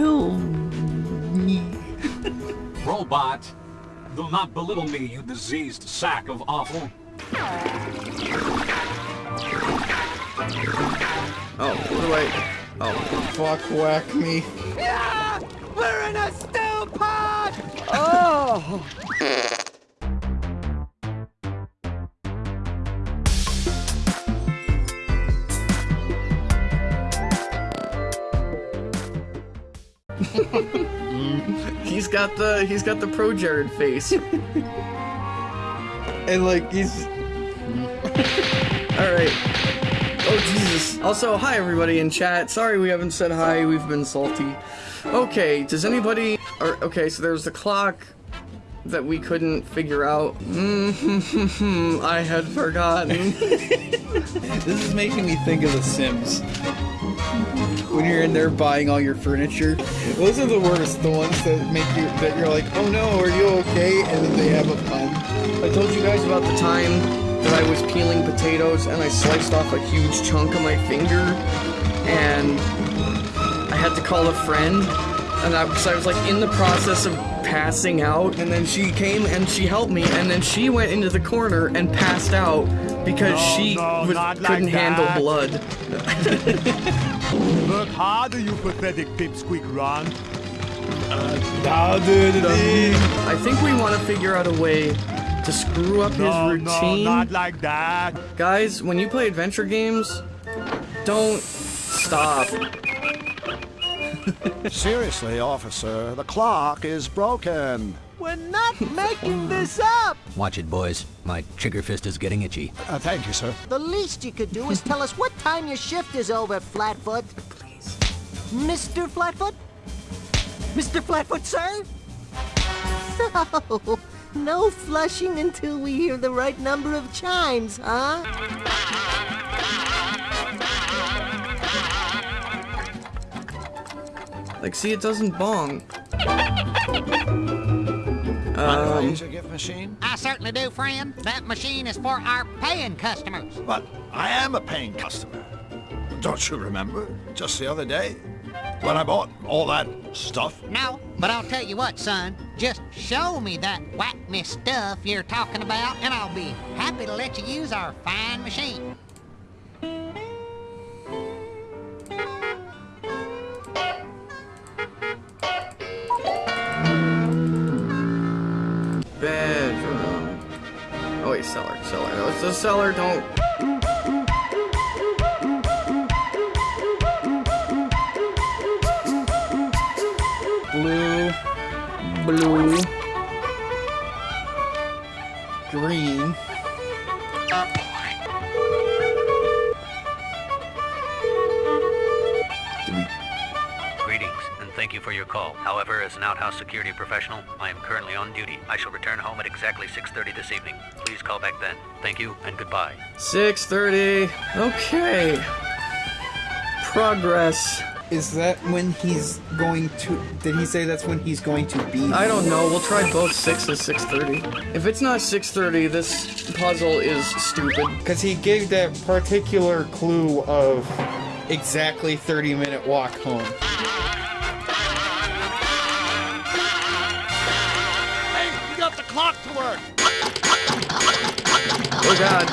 kill me. Robot, do not belittle me, you diseased sack of offal. Oh, what do I... Oh, fuck, whack me. We're in a stew pod! Oh! got the he's got the pro Jared face. and like he's Alright. Oh Jesus. Also, hi everybody in chat. Sorry we haven't said hi, we've been salty. Okay, does anybody or okay, so there's the clock that we couldn't figure out. Mm-hmm. I had forgotten. This is making me think of The Sims. When you're in there buying all your furniture, those are the worst. The ones that make you that you're like, oh no, are you okay? And then they have a pun. I told you guys about the time that I was peeling potatoes and I sliced off a huge chunk of my finger and I had to call a friend and I, cause I was like in the process of passing out and then she came and she helped me and then she went into the corner and passed out because No, she no, was, not like couldn't handle blood. Work harder, you pathetic pipsqueak Ron. I think we want to figure out a way to screw up his No, no, routine. not like that. Guys, when you play adventure games, don't stop. Seriously, officer, the clock is broken. We're not making this up! Watch it, boys. My trigger fist is getting itchy. Uh, thank you, sir. The least you could do is tell us what time your shift is over, Flatfoot. Please. Mr. Flatfoot? Mr. Flatfoot, sir? No, no flushing until we hear the right number of chimes, huh? Like, see, it doesn't bong. Mind if I Um, use your gift machine? I certainly do, friend. That machine is for our paying customers. But I am a paying customer. Don't you remember? Just the other day? When I bought all that stuff? No, but I'll tell you what, son. Just show me that whack me stuff you're talking about, and I'll be happy to let you use our fine machine. The cellar. Don't. Blue, blue, green. Call. However, as an outhouse security professional, I am currently on duty. I shall return home at exactly 6.30 this evening. Please call back then. Thank you, and goodbye. 6:30. Okay. Progress. Is that when he's going to? Did he say that's when he's going to be? I don't know. We'll try both 6 and 6:30. If it's not 6:30, this puzzle is stupid. Because he gave that particular clue of exactly 30 minute walk home. Oh god.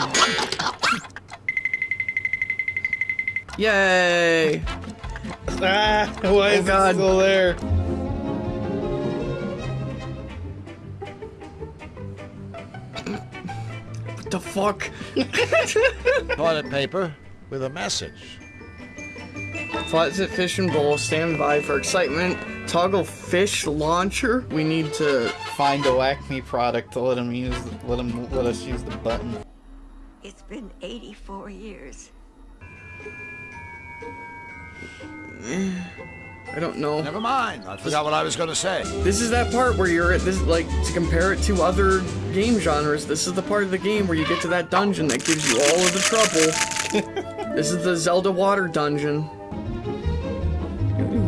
Yay! Ah, why is Oh, God. it still there? What the fuck? Toilet paper with a message. Flatzit Fish and Bowl, stand by for excitement. Toggle fish launcher. We need to. Find a Acme product to let him use. Let him let us use the button. It's been 84 years. I don't know. Never mind, I forgot what I was going to say. This is that part where you're at this like to compare it to other game genres. This is the part of the game where you get to that dungeon that gives you all of the trouble. this is the Zelda water dungeon.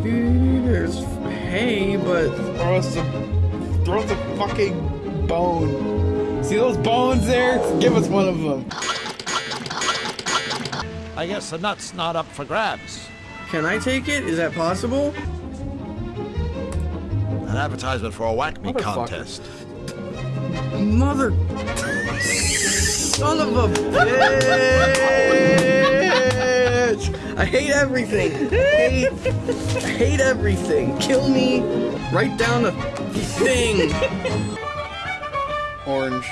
There's hay, but Throw us a, throw us a fucking bone. See those bones there? Give us one of them. I guess the nut's not up for grabs. can I take it? Is that possible? An advertisement for a whack me Motherfucker. contest. Mother. Son of a bitch! I hate everything. I hate, I hate everything. Kill me. Write down a thing. Orange.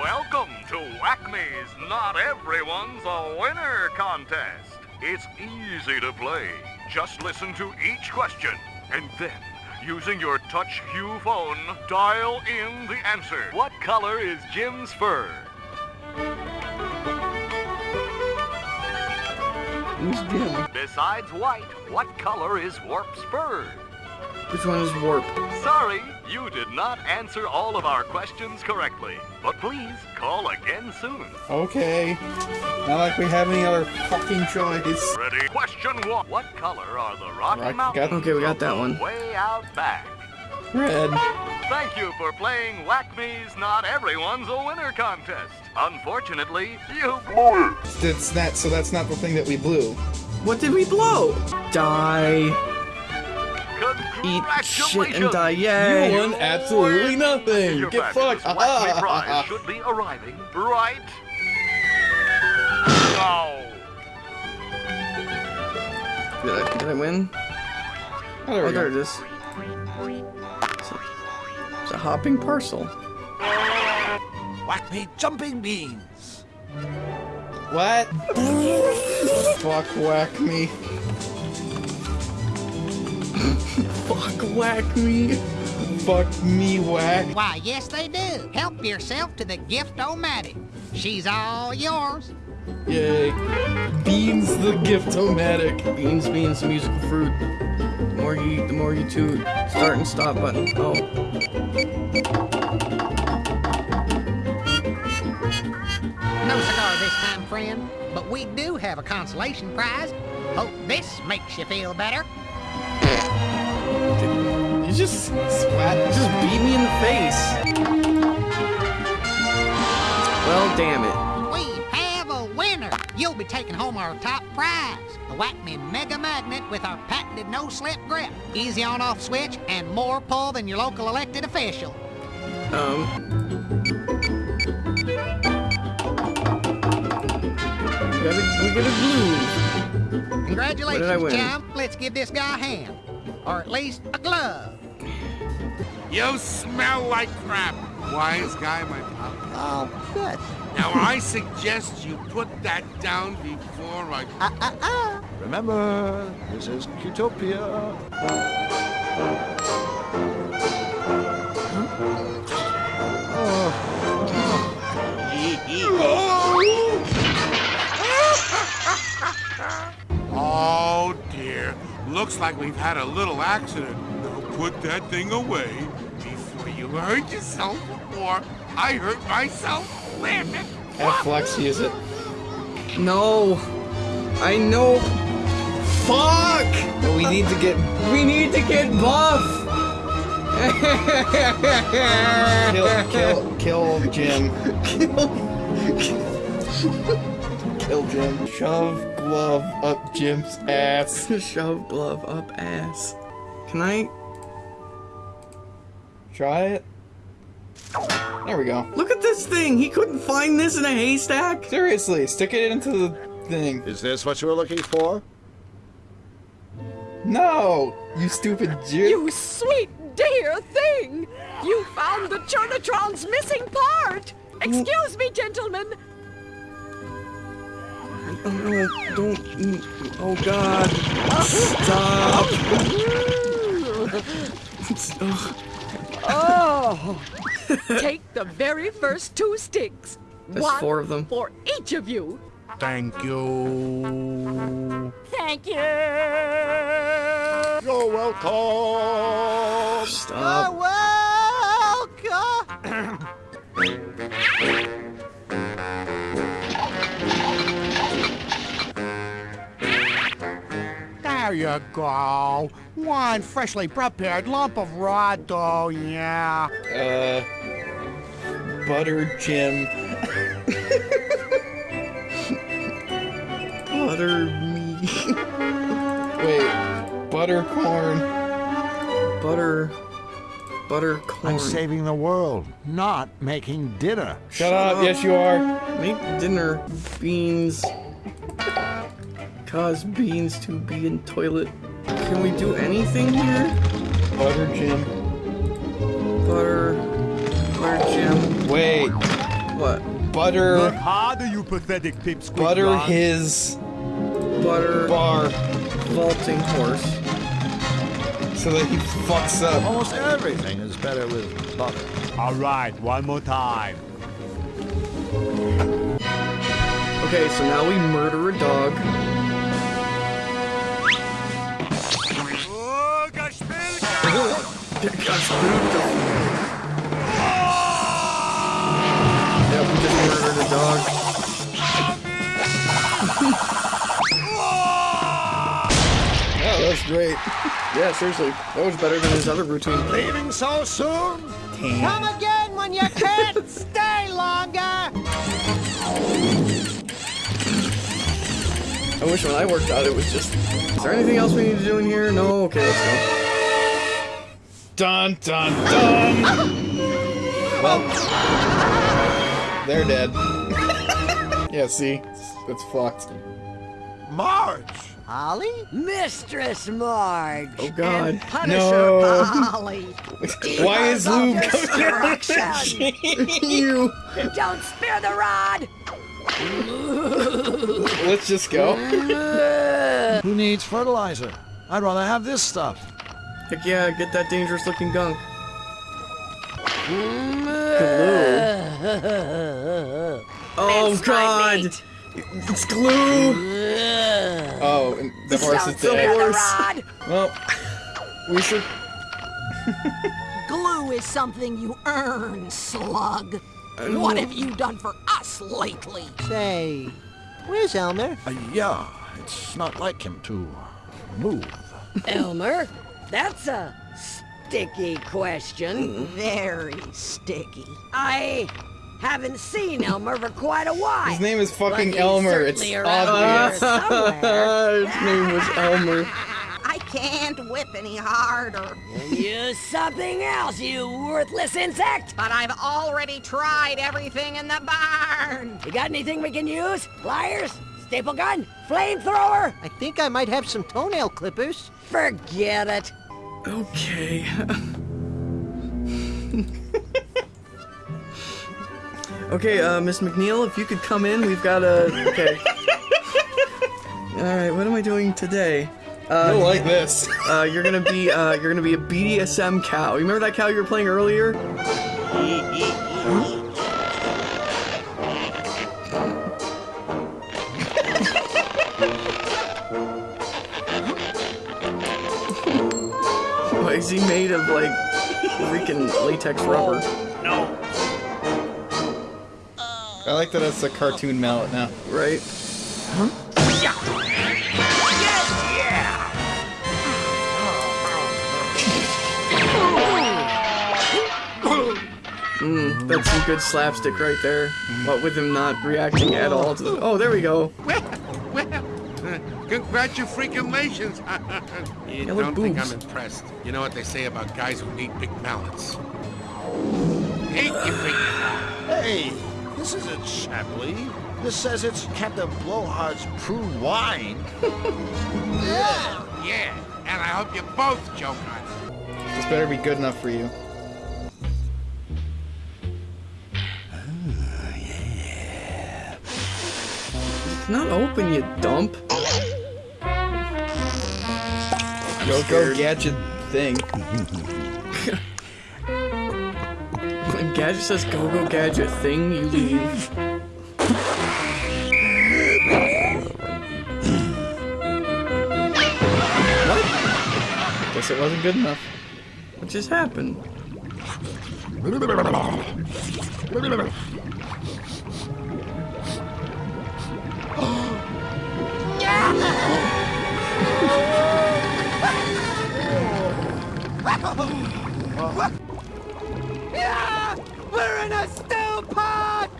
Welcome to Whackme's Not Everyone's a Winner contest. It's easy to play. Just listen to each question and then, using your touch hue phone, dial in the answer. What color is Jim's fur? Who's Jim? Besides white, what color is Warp's fur? Which one is Warp? Sorry, you did not answer all of our questions correctly. But please call again soon. Okay. Not like we have any other fucking choice. Ready? Question one. What color are the Rocky Rock- Mountains? Okay, we got that one. Way out back. Red. Thank you for playing Whack-Me's Not Everyone's a Winner contest. Unfortunately, you blew it. That's not. So that's not the thing that we blew. What did we blow? Die. Eat shit and die. Yay. You won absolutely nothing. Your Get fabulous fucked. Whack-Me prize should be arriving right now. Did I, did I win? Oh, there Oh, we there go. it is. It's a, hopping parcel. Whack me jumping beans. What? Fuck whack me. Fuck whack me. Fuck me whack. Why, yes, they do. Help yourself to the gift-o-matic. She's all yours. Yay. Beans the gift-o-matic. Beans, beans, musical fruit. The more you eat, the more you toot. Start and stop button. Oh. No cigar this time, friend, but we do have a consolation prize. Hope this makes you feel better. You just splat. Just beat me in the face. Well, damn it. You'll be taking home our top prize, the Whack-Me Mega Magnet with our patented no-slip grip. Easy on-off switch and more pull than your local elected official. Um. We gotta, we gotta glue. Congratulations, What did I win? chum. Let's give this guy a hand. Or at least a glove. You smell like crap. Wise guy, my pal. Oh, good. Now I suggest you put that down before I. Uh, uh, uh. Remember, this is Utopia. Oh dear. Looks like we've had a little accident. Now put that thing away before you hurt yourself or I hurt myself. Damn it. Have Flux use it. No. I know. Fuck! We need to get We need to get buff! kill kill kill Jim. Kill Jim. Shove glove up Jim's ass. Shove glove up ass. Can I? Try it. There we go. Look at this thing! He couldn't find this in a haystack! Seriously, stick it into the thing. Is this what you were looking for? No, you stupid Jim. You sweet dear thing! You found the Chernatron's missing part! Excuse me, gentlemen! Oh no, don't. Oh god. Stop! Ugh. Oh! Take the very first two sticks. There's One four of them. for each of you. Thank you. Thank you! You're welcome. Stop. welcome. There you go. One freshly prepared lump of raw dough, yeah. Uh, butter Jim. Butter me. Wait, butter corn. Butter. Butter corn. I'm saving the world, not making dinner. Shut up. Yes, you are. Make dinner. Beans. Cause beans to be in toilet. Can we do anything here? Butter Jim. Butter. Butter Jim. Wait, What? butter. harder, you pathetic pipsqueak. Butter his Butter. bar Vaulting horse. so that he fucks up. Almost everything is better with butter. All right, one more time. Okay, so now we murder a dog. Yep, we just murdered a dog. Oh, that's great. Yeah, seriously, that was better than his other routine. Leaving so soon? Come again when you can't stay longer. I wish when I worked out it was just. Is there anything else we need to do in here? No. Okay, let's go. Dun dun dun. well, they're dead. yeah, see, it's, it's fucked. Marge! Holly? Mistress Marge. Oh God. And Punisher No. Holly. Why is Lube Because of coming destruction. you. Don't spare the rod. Let's just go. Who needs fertilizer? I'd rather have this stuff. Heck yeah, get that dangerous looking gunk. Glue. Oh God. It's glue. Oh, and the horse is dead. the rod. Well, we should. Glue is something you earn, slug. What have you done for us lately? Say, where's Elmer? Uh, yeah, it's not like him to move. Elmer, that's a sticky question. Hmm, very sticky. I haven't seen Elmer for quite a while. His name is fucking Elmer. It's certainly around here obvious. His name was Elmer. I can't whip any harder. Use something else, you worthless insect! But I've already tried everything in the barn. You got anything we can use? Pliers? Staple gun? Flamethrower? I think I might have some toenail clippers. Forget it. Okay. okay, uh, Miss McNeil, if you could come in, we've got a. Okay. All right, what am I doing today? Uh, You'll like this. Uh, you're gonna be uh, you're gonna be a BDSM cow. You remember that cow you were playing earlier? Of like freaking latex rubber? No. I like that it's a cartoon mallet now. Right? Huh? Yeah. Mm, that's some good slapstick right there. What with him not reacting at all to the. Oh, there we go. Well, well, congratulations. you Yeah, don't think boobs. I'm impressed. You know what they say about guys who need big mallets. Hate you, big Hey, this isn't Chapley. This says it's Captain Blowhard's prune wine. Yeah, yeah. And I hope you both joke on it. This better be good enough for you. Oh, it's not open, you dump. Go go gadget thing. When Gadget says go go gadget thing, you leave. what? Guess it wasn't good enough. What just happened? Yeah, we're in a stew pot.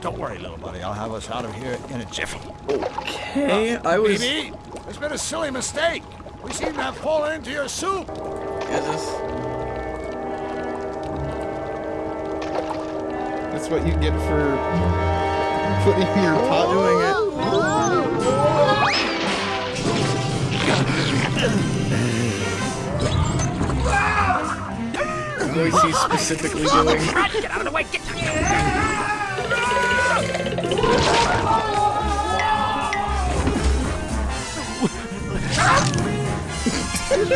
Don't worry, little buddy. I'll have us out of here in a jiffy. Okay, uh, I was. Baby, there's been a silly mistake. We seem to have fallen into your soup. Is this? That's what you get for putting your pot Doing it. Voice he's specifically doing. Get out of the way! Get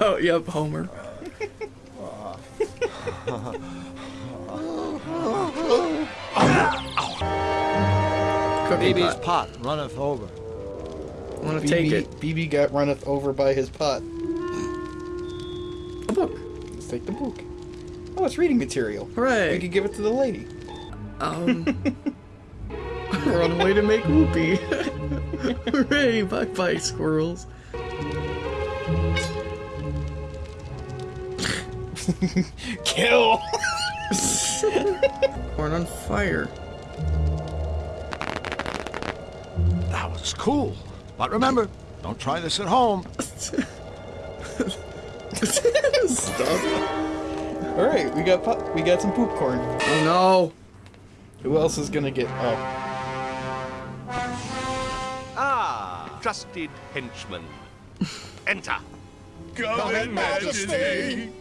oh, yep, Homer. Cookie Baby's pot. pot runneth over. Want to take it? BB got runneth over by his pot. A book. Let's take the book. Oh, it's reading material. Hooray! We could give it to the lady. Um, we're on the way to make whoopee. Hooray! Bye bye, squirrels. Kill! Corn on fire. That was cool. But remember, don't try this at home. Stop. All right, we got pop- we got some poop corn. Oh no. Who else is gonna get? Oh, Ah, trusted henchman. Enter. Come in, Majesty.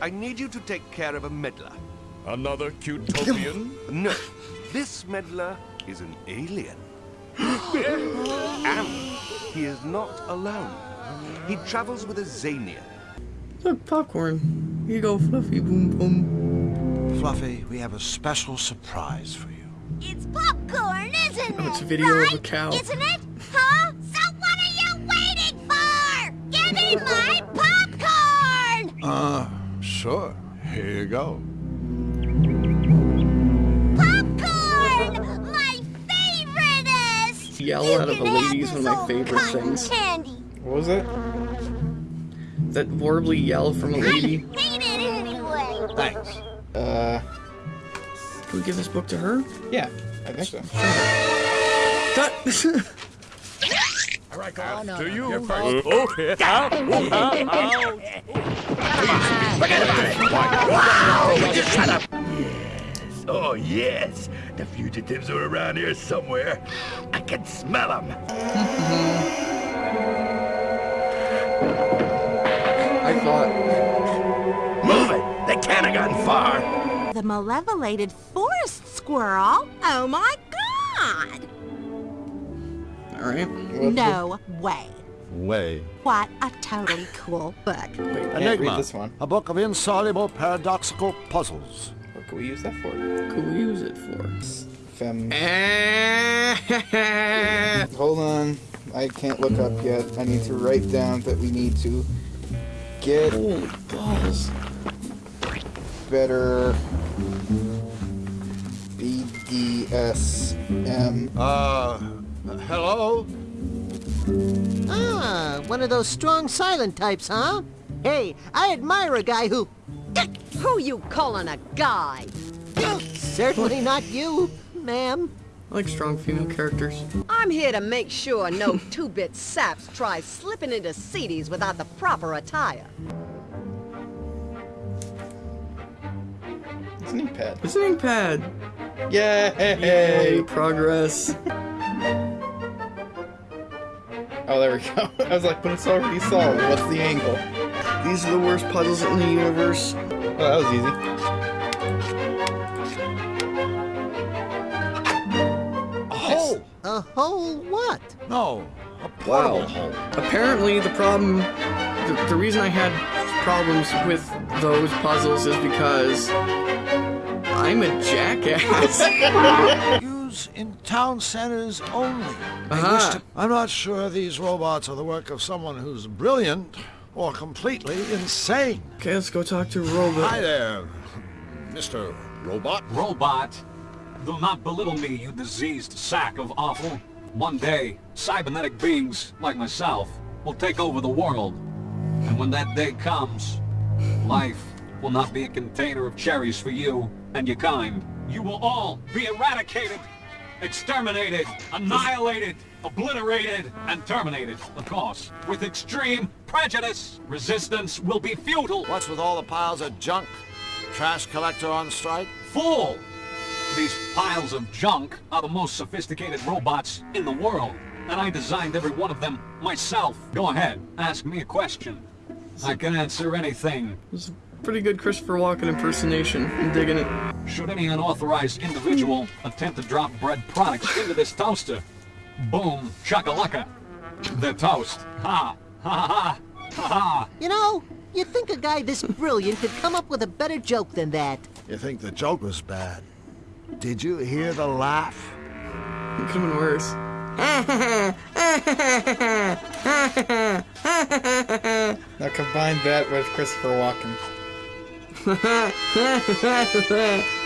I need you to take care of a meddler. Another Cutopian? No, this meddler is an alien. and he is not alone. He travels with a Zanian. Look, popcorn. Here you go, Fluffy. Boom, boom. Fluffy, we have a special surprise for you. It's popcorn, isn't it? Oh, it's a it? video of a cow. Isn't it? Huh? So what are you waiting for? Give me my popcorn! Uh, sure. Here you go. Yell You out of a can lady is one of my favorite things. Candy. what was it? That warbly yell from a lady. I Hate it anyway. Thanks. Uh, Can we give this book to her? yeah, I think so. That- To you. Oh, Oh, yes. The fugitives are around here somewhere. I can smell them. I thought. Move it! They can't have gotten far. The malevolated forest squirrel? Oh my god! All right. No way. Way. What a totally cool book. Wait, Enigma. read this one. A book of insoluble paradoxical puzzles. What can we use that for? Could we use it for? Fem. Hold on. I can't look up yet. I need to write down that we need to get Holy balls. better BDSM. Uh, hello? Ah, one of those strong silent types, huh? Hey, I admire a guy who... Who you calling a guy? Certainly not you, ma'am. I like strong female characters. I'm here to make sure no two-bit saps try slipping into Seedy's without the proper attire. It's an ink pad. It's an ink pad. Yay! Yay, progress. Oh, there we go. I was like, but it's already solved. What's the angle? These are the worst puzzles in the universe. Oh, that was easy. A hole! A hole what? No, a Wow. hole. Apparently, the problem, the, the reason I had problems with those puzzles is because I'm a jackass. Use in town centers only. They wish uh-huh. Aha. to- I'm not sure these robots are the work of someone who's brilliant or completely insane. okay, let's go talk to Robot. Hi there, Mr. Robot. Robot, do not belittle me, you diseased sack of awful. One day, cybernetic beings like myself will take over the world. And when that day comes, life will not be a container of cherries for you and your kind. You will all be eradicated, exterminated, annihilated, obliterated, and terminated, of course, with extreme prejudice. Resistance will be futile. What's with all the piles of junk? Trash collector on strike? Fool! These piles of junk are the most sophisticated robots in the world, and I designed every one of them myself. Go ahead, ask me a question. I can answer anything. It's a Pretty good Christopher Walken impersonation. I'm digging it. Should any unauthorized individual attempt to drop bread products into this toaster, boom, chakalaka, they're toast. Ha, ha, ha, ha, ha. You know, you'd think a guy this brilliant could come up with a better joke than that. You think the joke was bad? Did you hear the laugh? It could have been worse. Now combine that with Christopher Walken.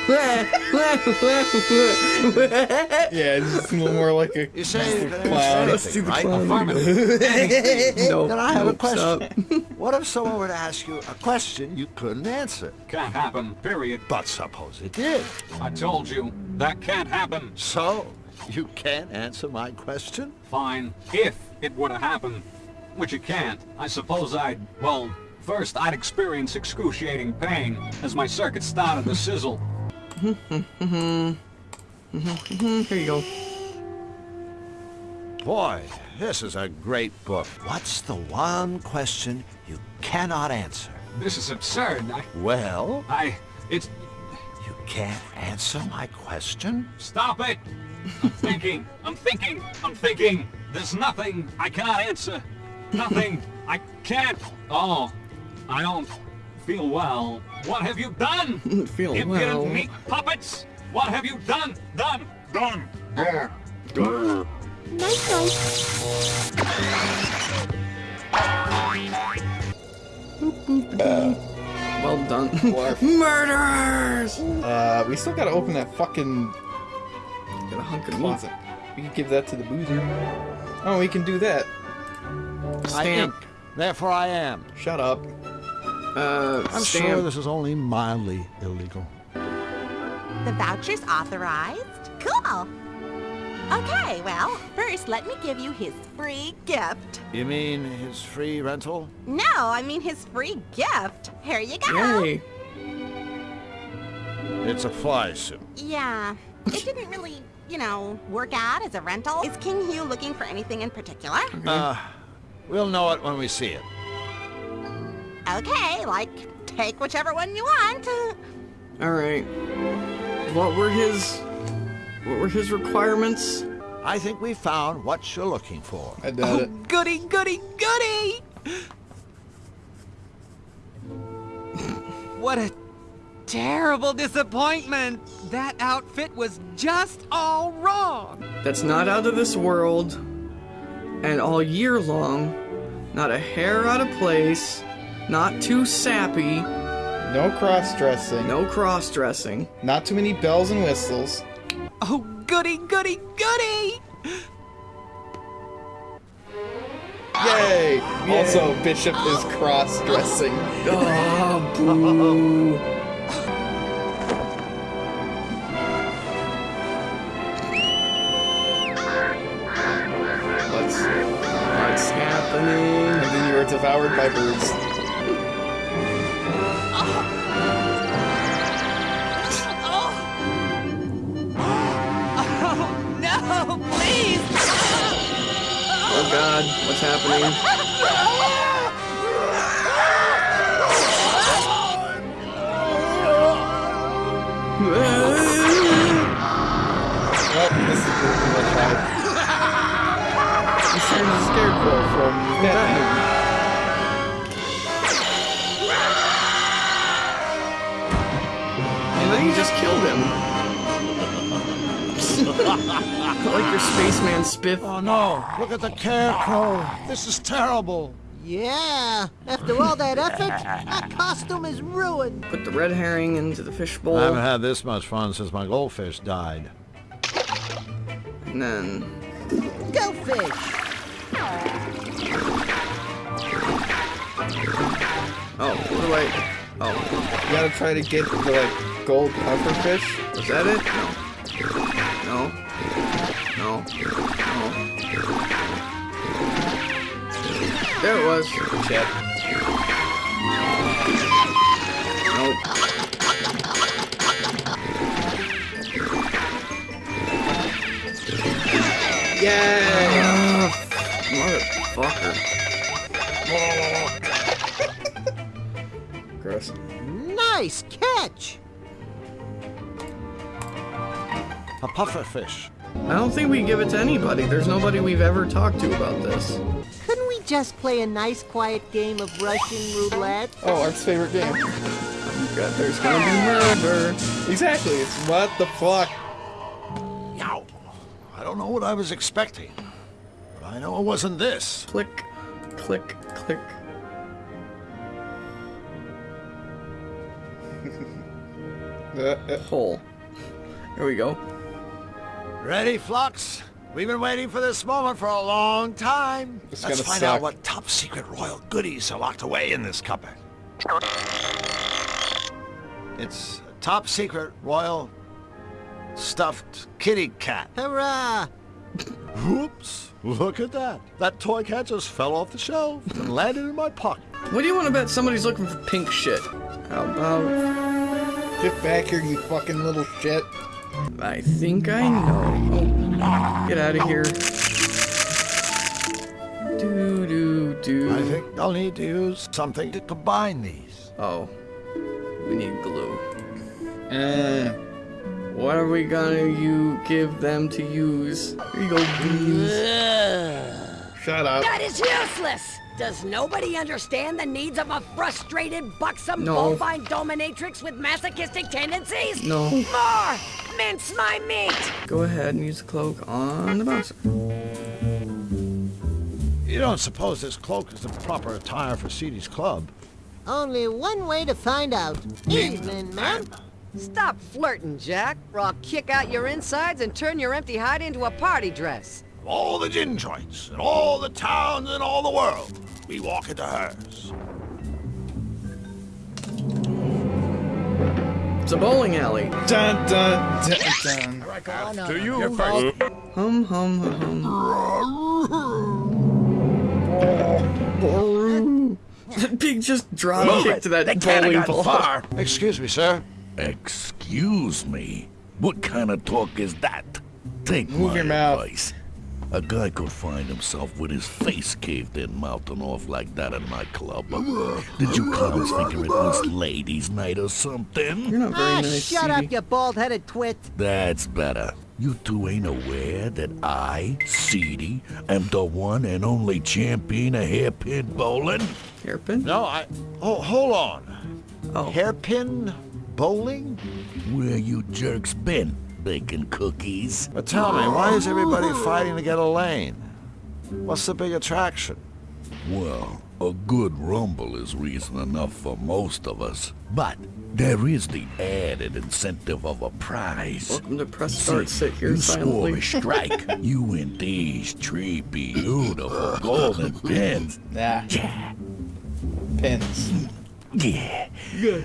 yeah, it's just a little more like a You say you can clown. answer anything, right? Affirmative. No, then I have a nope, question. what if someone were to ask you a question you couldn't answer? Can't happen, period. But suppose it did. I told you, that can't happen. So, you can't answer my question? Fine, if it were to happen, which it can't, I suppose I'd, well, first I'd experience excruciating pain as my circuit started to sizzle. Here you go. Boy, this is a great book. What's the one question you cannot answer? This is absurd. I, Well, I, it's, you can't answer my question? stop it! I'm thinking, I'm thinking, I'm thinking. There's nothing I cannot answer. Nothing I can't. Oh, I don't feel well. What have you done? Feel Impudent well. meat puppets! What have you done? Done! Done! Done! Nice, nice. Well done. Murders! Uh, we still gotta open that fucking Got a hunk of meat. We can give that to the boozer. Oh, we can do that. I Stamp. think, therefore I am. Shut up. Uh, I'm stamp. sure this is only mildly illegal. The voucher's authorized? Cool. Okay, well, first let me give you his free gift. You mean his free rental? No, I mean his free gift. Here you go. Yay. It's a fly suit. Yeah, it didn't really, you know, work out as a rental. Is King Hugh looking for anything in particular? Uh, we'll know it when we see it. Okay, like, take whichever one you want. Alright. What were his... What were his requirements? I think we found what you're looking for. I doubt it. Oh, goody, goody, goody! What a terrible disappointment! That outfit was just all wrong! That's not out of this world. And all year long, not a hair out of place, not too sappy, No cross-dressing. no cross-dressing. Not too many bells and whistles. Oh, goody, goody, goody! Yay! Also, Bishop is cross-dressing. Oh, boo. god, what's happening? Well, this is pretty much how This is a scarecrow from Batman. And then you just killed him. like your spaceman spiff. Oh no, look at the scarecrow. This is terrible. Yeah, after all that effort, that costume is ruined. Put the red herring into the fishbowl. I haven't had this much fun since my goldfish died. And then Go fish. Oh, what do I? Oh, You gotta try to get the like gold pufferfish. is that it? No. No. No. No. There it was. Shit. Nope. Yeah. A pufferfish. I don't think we give it to anybody. There's nobody we've ever talked to about this. Couldn't we just play a nice quiet game of Russian roulette? Oh, Art's favorite game. God, there's gonna be murder. Exactly. It's what the fuck. Yow. I don't know what I was expecting. But I know it wasn't this. Click, click, click. Uh, uh, Hole. There we go. Ready, Flux? We've been waiting for this moment for a long time. It's Let's find suck. out what top secret royal goodies are locked away in this cupboard. It's a top secret royal stuffed kitty cat. Hurrah! Whoops! Look at that. That toy cat just fell off the shelf and landed in my pocket. What do you want to bet somebody's looking for pink shit? How about... Get back here, you fucking little shit. I think I know. Oh, get out of here. Do, do, do. I think I'll need to use something to combine these. Oh. We need glue. Uh, What are we gonna you give them to use? Here you go, beans. shut up. That is useless! Does nobody understand the needs of a frustrated, buxom, No. bovine dominatrix with masochistic tendencies? No. More! Mince my meat! Go ahead and use the cloak on the bouncer. You don't suppose this cloak is the proper attire for Seedy's club? Only one way to find out. Evening, ma'am. Stop flirting, Jack, or I'll kick out your insides and turn your empty hide into a party dress. All the gin joints, and all the towns in all the world, we walk into hers. It's a bowling alley. Dun dun dun dun. To you. Hum, hum, hum, hum. Pig just drop Move kick it. to that They bowling have ball. far. Excuse me, sir. Excuse me. What kind of talk is that? Take Move my your mouth. advice. A guy could find himself with his face caved in mouthing off like that in my club. Did you clowns figure it was ladies' night or something? You're not very Ah, nice, shut Seedy. up, you bald-headed twit. That's better. You two ain't aware that I, Seedy, am the one and only champion of hairpin bowling? Hairpin? No, I... Oh, hold on. Oh. Hairpin bowling? Where you jerks been? Baking cookies? But tell me, why is everybody fighting to get a lane? What's the big attraction? Well, a good rumble is reason enough for most of us. But there is the added incentive of a prize. Welcome to press start. See, Sit here you silently. swore a strike. you win these three beautiful golden pins. Nah. Yeah. Pins. Yeah.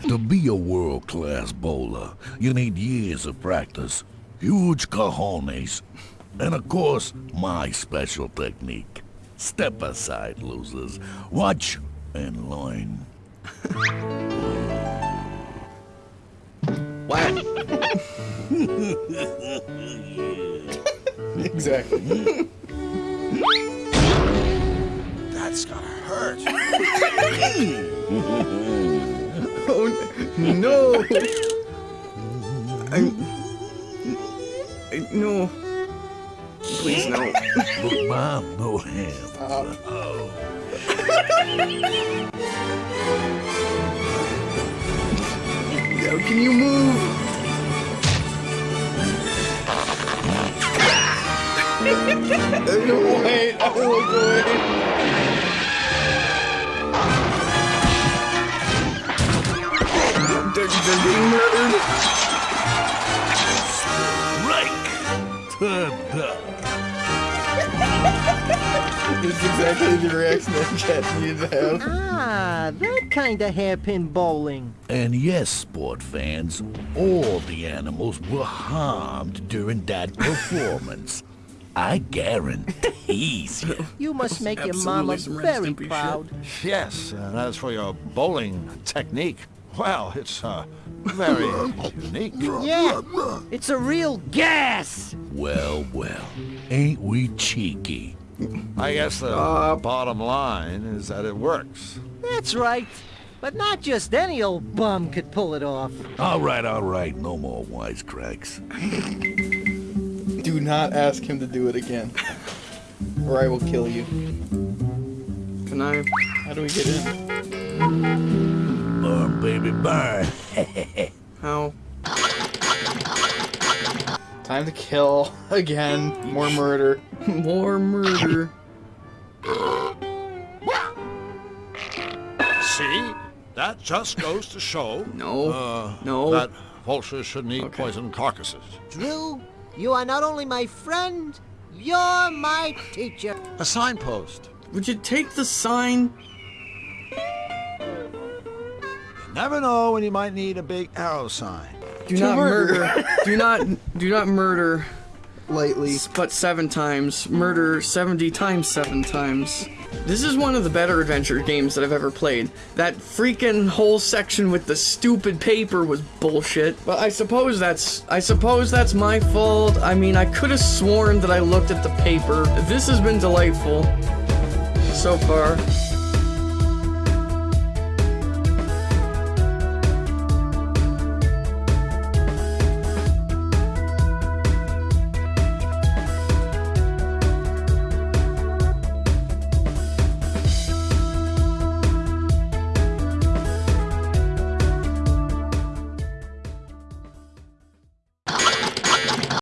To be a world-class bowler, you need years of practice, huge cojones, and of course, my special technique. Step aside, losers. Watch and learn. Whack. Exactly. That's gotta hurt. Oh no! I, I no. Please no. Look, Mom, no hands. Oh. Yo, can you move? no, wait. I won't go away. They're, they're being murdered. Right. Ta-da. This is exactly the reaction that cat needed to have. Ah, that kind of hairpin bowling. And yes, sport fans, all the animals were harmed during that performance. I guarantee you. You must make your mama very proud. Yes, and as for your bowling technique, well, it's uh, very unique. Yeah, it's a real gas. Well, well, ain't we cheeky? I guess the bottom line is that it works. That's right. But not just any old bum could pull it off. All right, all right, no more wisecracks. Do not ask him to do it again. Or I will kill you. Can I? How do we get in? Burn, baby, burn. How? Time to kill. Again. More murder. More murder. See? That just goes to show. No. Uh, No. That vultures shouldn't eat poisoned carcasses. Drew, you are not only my friend, you're my teacher. A signpost. Would you take the sign? Never know when you might need a big arrow sign. Do To not murder. murder. do not do not murder Lightly. but seven times. Murder 70 times seven times. This is one of the better adventure games that I've ever played. That freaking whole section with the stupid paper was bullshit. But I suppose that's I suppose that's my fault. I mean, I could have sworn that I looked at the paper. This has been delightful so far.